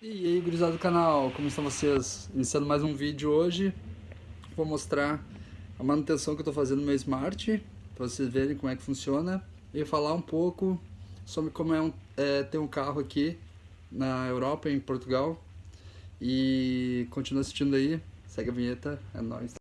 E aí, gurizada do canal, como estão vocês? Iniciando mais um vídeo hoje, vou mostrar a manutenção que eu estou fazendo no meu Smart, para vocês verem como é que funciona, e falar um pouco sobre como é, um, é ter um carro aqui na Europa, em Portugal, e continua assistindo aí, segue a vinheta, é nóis.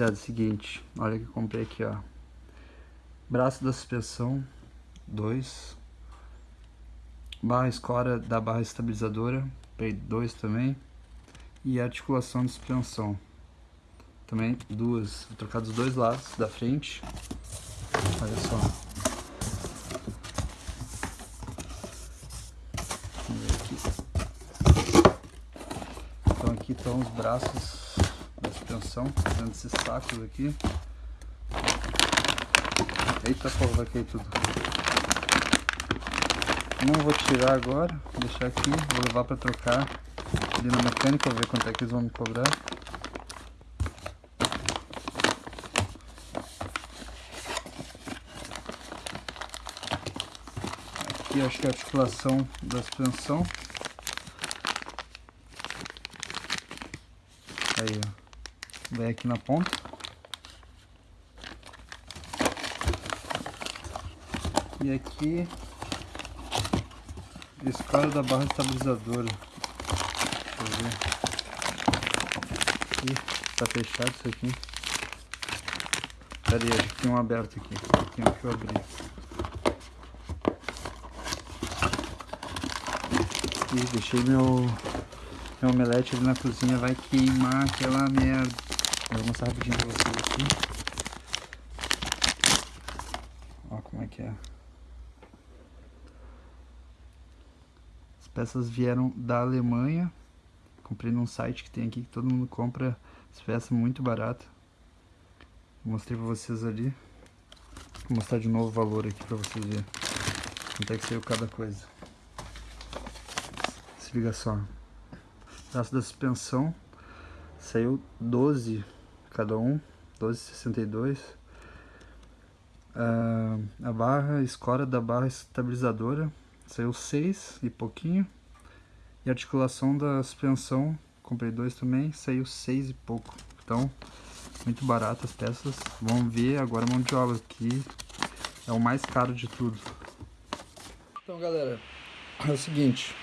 Rapaziada, é seguinte, olha que eu comprei aqui, ó. Braço da suspensão, dois. Barra escora da barra estabilizadora, comprei dois também. E articulação de suspensão, também duas. Vou trocar dos dois lados da frente. Olha só. Então aqui estão os braços suspensão, dentro desses sacos aqui. Eita porra, vai cair tudo. Não vou tirar agora, vou deixar aqui, vou levar para trocar ali na mecânica, ver quanto é que eles vão me cobrar. Aqui acho que é a articulação da suspensão. Aí, ó. Vem aqui na ponta. E aqui escala da barra estabilizadora. Deixa eu ver. Ih, tá fechado isso aqui. Pera aí, tem um aberto aqui. Tenho que abrir. Ih, deixei meu, meu omelete ali na cozinha, vai queimar aquela merda. Vou mostrar rapidinho pra vocês aqui. Olha como é que é. As peças vieram da Alemanha. Comprei num site que tem aqui que todo mundo compra as peças muito barato. Mostrei pra vocês ali. Vou mostrar de novo o valor aqui pra vocês verem. Quanto é que saiu cada coisa. Se liga só. Braço da suspensão saiu 12 cada um, 12,62. Ah, a barra, escora da barra estabilizadora saiu 6 e pouquinho. E a articulação da suspensão, comprei dois também, saiu 6 e pouco. Então, muito barato as peças. Vamos ver agora a mão de obra, que é o mais caro de tudo. Então, galera, é o seguinte.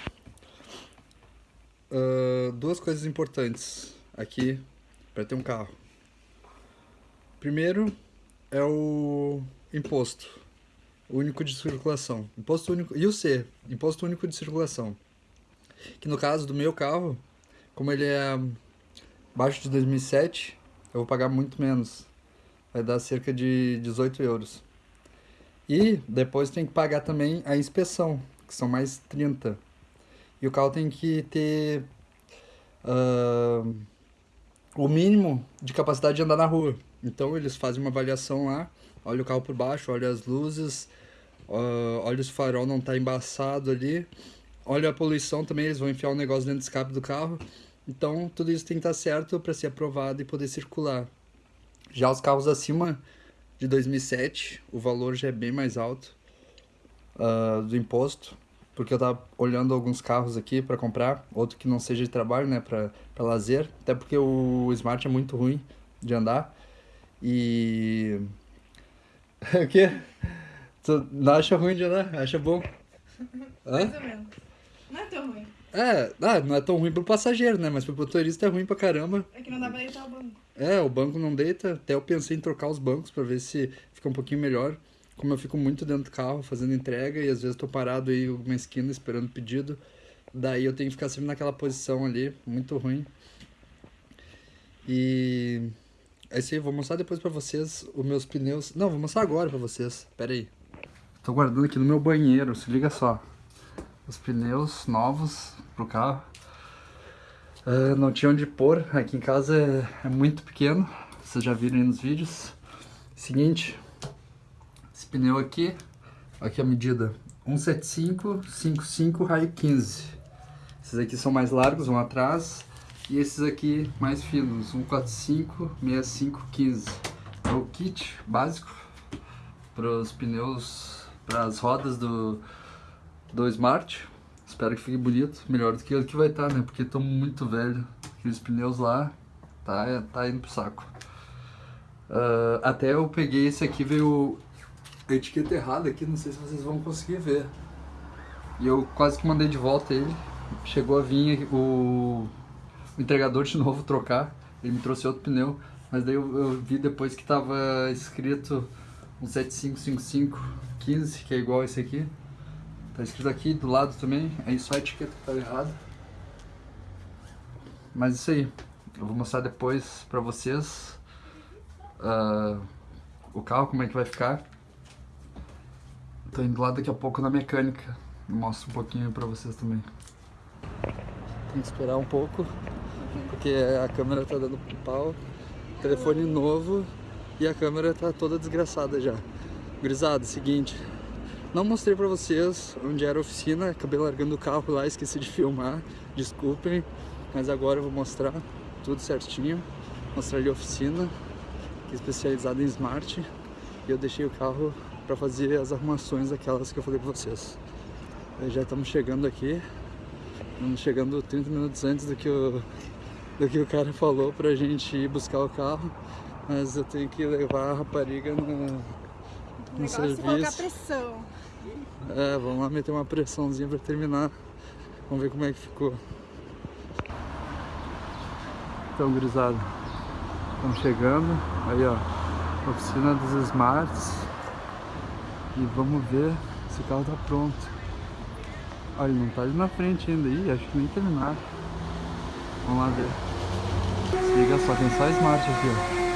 Uh, duas coisas importantes aqui para ter um carro. Primeiro é o imposto único de circulação. Imposto único e o C, imposto único de circulação. Que no caso do meu carro, como ele é abaixo de 2007, eu vou pagar muito menos. Vai dar cerca de 18 euros. E depois tem que pagar também a inspeção, que são mais 30. E o carro tem que ter uh, o mínimo de capacidade de andar na rua. Então eles fazem uma avaliação lá, olha o carro por baixo, olha as luzes, uh, olha se o farol não está embaçado ali, olha a poluição também, eles vão enfiar um negócio dentro do escape do carro. Então tudo isso tem que estar tá certo para ser aprovado e poder circular. Já os carros acima de 2007, o valor já é bem mais alto uh, do imposto, porque eu tava olhando alguns carros aqui para comprar, outro que não seja de trabalho, né, para lazer, até porque o Smart é muito ruim de andar. E. o quê? Tu não acha ruim de andar? Acha bom? Mais ou menos. Não é tão ruim. É, ah, não é tão ruim pro passageiro, né? Mas pro motorista é ruim pra caramba. É que não dá pra deitar o banco. É, o banco não deita. Até eu pensei em trocar os bancos pra ver se fica um pouquinho melhor. Como eu fico muito dentro do carro fazendo entrega e às vezes tô parado aí em uma esquina esperando pedido. Daí eu tenho que ficar sempre naquela posição ali, muito ruim. E é isso aí, vou mostrar depois pra vocês os meus pneus. Não, vou mostrar agora pra vocês. Pera aí. Tô guardando aqui no meu banheiro, se liga só. Os pneus novos pro carro. Uh, não tinha onde pôr, aqui em casa é, é, muito pequeno. Vocês já viram aí nos vídeos. Seguinte, esse pneu aqui, aqui a medida 175, 55, raio 15. Esses aqui são mais largos, vão atrás. E esses aqui mais finos, 145, 65, 15. É o kit básico para os pneus, para as rodas do, do Smart. Espero que fique bonito, melhor do que o que vai estar, tá, né? Porque estão muito velho. Aqueles pneus lá, tá, tá indo pro saco. Uh, até eu peguei esse aqui, veio a etiqueta errada aqui, não sei se vocês vão conseguir ver. E eu quase que mandei de volta ele. Chegou a vir o o entregador de novo trocar, ele me trouxe outro pneu, mas daí eu, eu vi depois que tava escrito um 7555 15, que é igual esse aqui. Tá escrito aqui do lado também, aí só a etiqueta que tá errada. Mas isso aí, eu vou mostrar depois pra vocês uh, o carro, como é que vai ficar. Tô indo lá daqui a pouco na mecânica, mostro um pouquinho pra vocês também. Tem que esperar um pouco porque a câmera tá dando pau, telefone novo e a câmera tá toda desgraçada já. Grisado, seguinte, não mostrei pra vocês onde era a oficina, acabei largando o carro lá, esqueci de filmar, desculpem, mas agora eu vou mostrar tudo certinho, mostrar ali a oficina, que é especializada em Smart, e eu deixei o carro para fazer as arrumações aquelas que eu falei pra vocês. Já estamos chegando aqui, estamos chegando 30 minutos antes do que o do que o cara falou pra gente ir buscar o carro, mas eu tenho que levar a rapariga no, no é serviço. colocar pressão. É, vamos lá meter uma pressãozinha pra terminar. Vamos ver como é que ficou. Então, gurizada, estamos chegando. Aí, ó, oficina dos Smarts. E vamos ver se o carro tá pronto. Olha, não tá ali na frente ainda. Ih, acho que nem terminaram. Vamos lá ver. Se liga só, tem só Smart aqui, ó.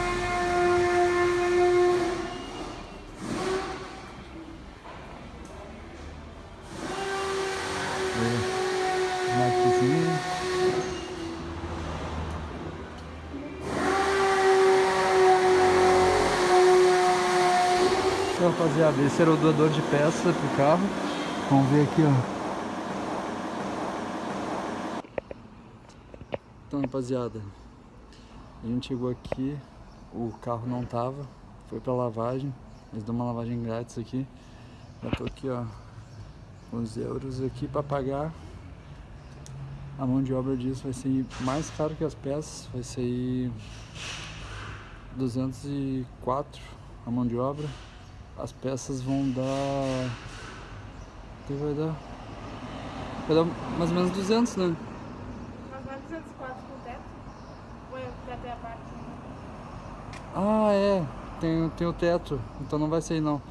Então, rapaziada, esse era o doador de peça pro carro. Vamos ver aqui, ó. Então, rapaziada, a gente chegou aqui, o carro não tava, foi pra lavagem, eles dão uma lavagem grátis aqui. Já tô aqui, ó, uns euros aqui pra pagar. A mão de obra disso vai ser mais caro que as peças, vai ser 204 a mão de obra. As peças vão dar... Que vai dar? Vai dar mais ou menos 200, né? Ah, é. Tem, tem o teto. Então não vai ser não.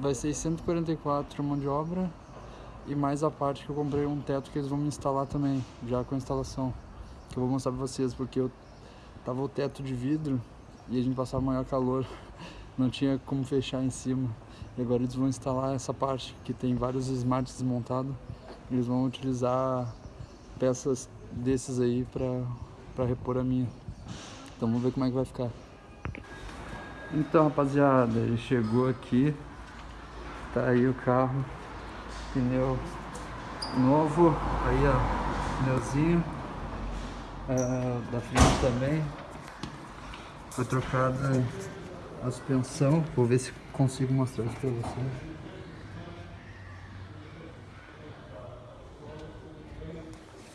Vai ser 144 mão de obra. E mais a parte que eu comprei um teto que eles vão me instalar também. Já com a instalação. Que eu vou mostrar pra vocês. Porque eu tava o teto de vidro. E a gente passava maior calor. Não tinha como fechar em cima. E agora eles vão instalar essa parte. Que tem vários smarts desmontados. Eles vão utilizar peças desses aí pra repor a minha. Então vamos ver como é que vai ficar. Então, rapaziada, ele chegou aqui. Tá aí o carro. Pneu novo. Aí, ó. Pneuzinho. Uh, da frente também. Foi trocada a suspensão. Vou ver se consigo mostrar isso pra vocês.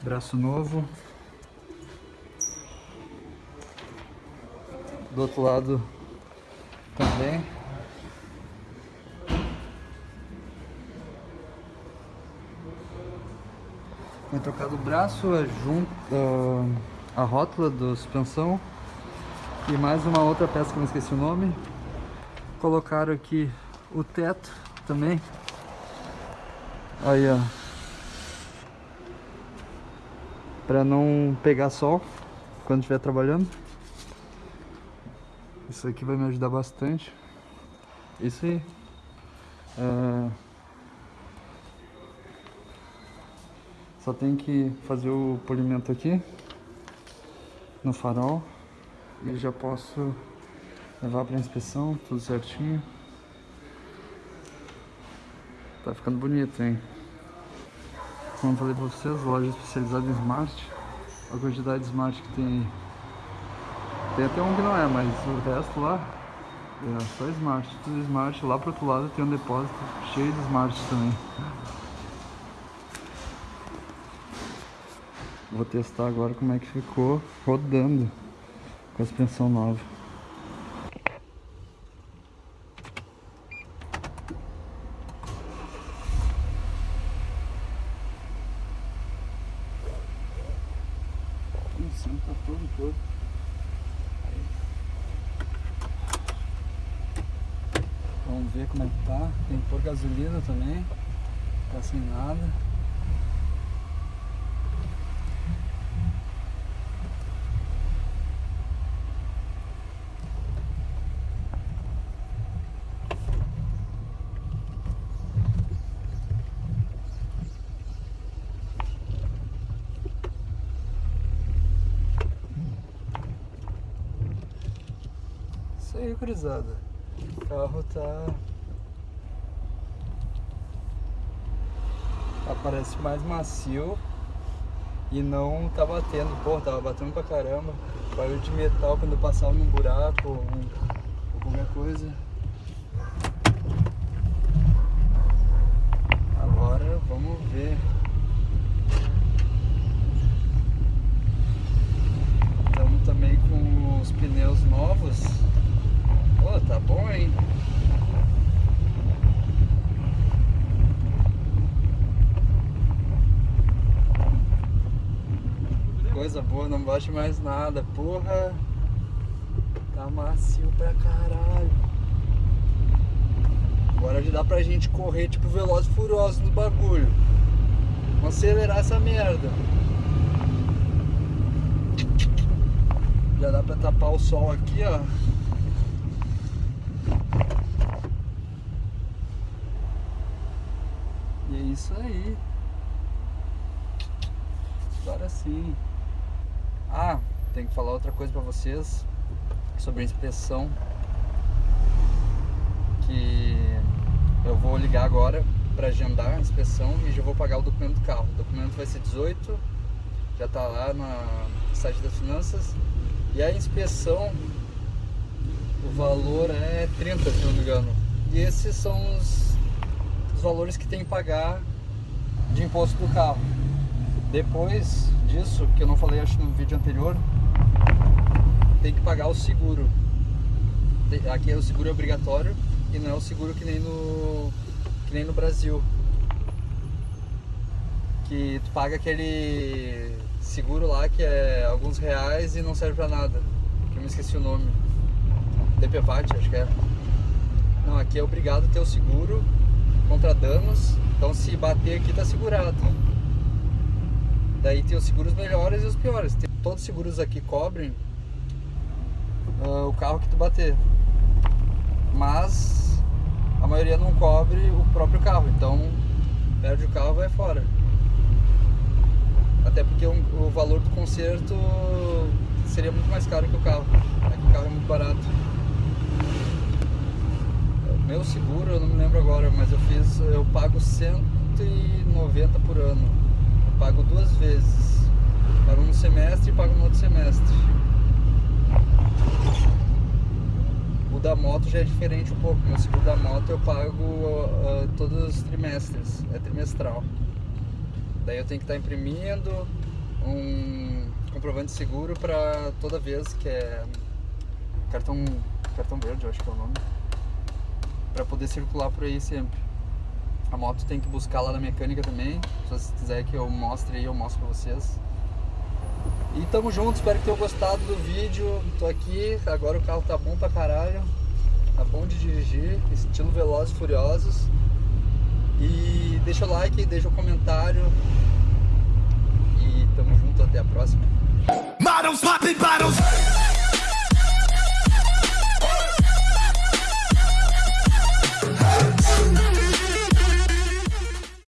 Braço novo. Do outro lado também. Foi trocado o braço, a, junta, a rótula da suspensão e mais uma outra peça que eu não esqueci o nome. Colocaram aqui o teto também. Aí, ó. Pra não pegar sol quando estiver trabalhando. Isso aqui vai me ajudar bastante. Isso aí. É... Só tem que fazer o polimento aqui no farol e já posso levar para inspeção, tudo certinho. Tá ficando bonito, hein? Como eu falei pra vocês, loja especializada em Smart. a quantidade de smart que tem aí. Tem até um que não é, mas o resto lá é só smart, tudo smart. Lá pro outro lado tem um depósito cheio de smart também. Vou testar agora como é que ficou rodando com a suspensão nova. O som tá todo todo. Vamos ver como é que tá. Tem que pôr gasolina também. Tá sem nada. Isso aí, cruzada. Carro tá. tá mais macio e não tá batendo. Pô, tava batendo pra caramba. Barulho de metal quando eu passava num buraco ou, qualquer coisa. Agora vamos ver. Estamos também com os pneus novos. Pô, tá bom, hein? Não bate mais nada. Porra, tá macio pra caralho. Agora já dá pra gente correr tipo veloz e furioso no bagulho. Vamos acelerar essa merda. Já dá pra tapar o sol aqui, ó. E é isso aí. Agora sim. Ah, tem que falar outra coisa pra vocês sobre a inspeção. Que eu vou ligar agora pra agendar a inspeção e já vou pagar o documento do carro. O documento vai ser 18, já tá lá no site das finanças. E a inspeção, o valor é 30, se não me engano. E esses são os, os valores que tem que pagar de imposto do carro. Depois disso, que eu não falei acho no vídeo anterior, tem que pagar o seguro. Aqui é o seguro obrigatório e não é o seguro que nem no, que nem no Brasil. Que tu paga aquele seguro lá que é alguns reais e não serve pra nada. Que eu me esqueci o nome. DPVAT, acho que é. Não, aqui é obrigado ter o seguro contra danos. Então se bater aqui tá segurado. Daí tem os seguros melhores e os piores. Tem, todos os seguros aqui cobrem uh, o carro que tu bater. Mas a maioria não cobre o próprio carro. Então perde o carro vai fora. Até porque o, o valor do conserto seria muito mais caro que o carro. Aqui o carro é muito barato. Meu seguro, eu não me lembro agora, mas eu fiz, eu pago 190 por ano. Pago duas vezes. Pago no semestre e pago no outro semestre. O da moto já é diferente um pouco. Meu seguro da moto eu pago uh, todos os trimestres, é trimestral. Daí eu tenho que estar imprimindo um comprovante de seguro para toda vez que é cartão cartão verde, eu acho que é o nome, para poder circular por aí sempre. A moto tem que buscar lá na mecânica também. Se vocês quiserem que eu mostre aí, eu mostro pra vocês. E tamo junto, espero que tenham gostado do vídeo. Tô aqui, agora o carro tá bom pra caralho. Tá bom de dirigir, estilo Velozes e Furiosos. E deixa o like, deixa o comentário. E tamo junto, até a próxima. Models popping bottles.